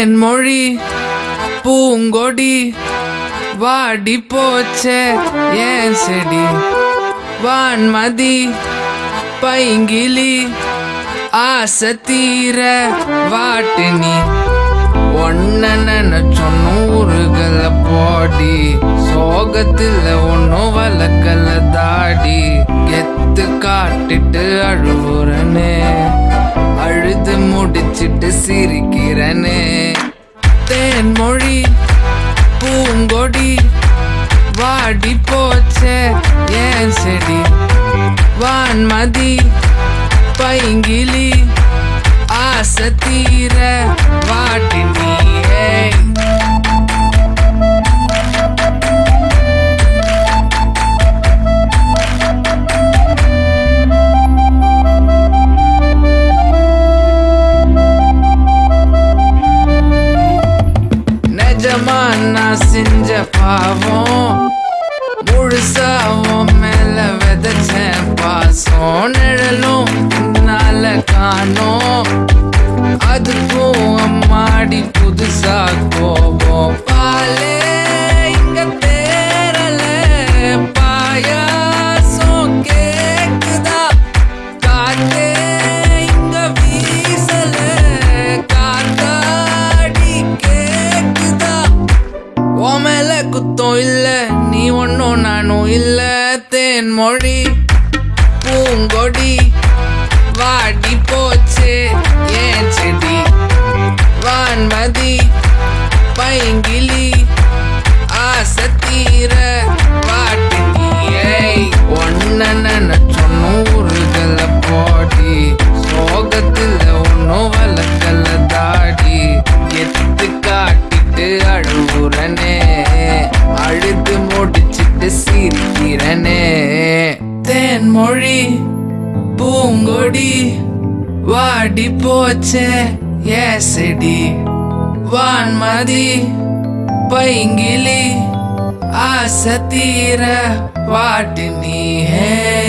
என் மொழி பூங்கொடி வாடி போச்சே ஏன் செடி? வான்மதி பைங்கிலி ஆசை தீர வாட்டு நீ. ஒன்ன நினைச்சோம் நூறுகள போடி சோகத்தில் ஒன்னும் வளர்க்கல தாடி. முடிச்சிட்டு சிரிக்கிறனே. தேன் மொழி பூங்கொடி வாடி போச்சே ஏன் செடி? வான்மதி பைங்கிலி ஆசை பாவம் முழுசாவும் மேல விதைச்சேன் ஒன்றும் இல்லை நீ ஒன்றும் நானும் இல்ல. தேன்மொழி பூங்கொடி வாடி போச்சு. ஏன் செடி? வான்மதி பைங்கிலி என் மொழி பூங்கொடி வாடி போச்சே ஏசடி. வான்மதி பைங்கிலி ஆசை தீர வாட்டு நீ ஹே.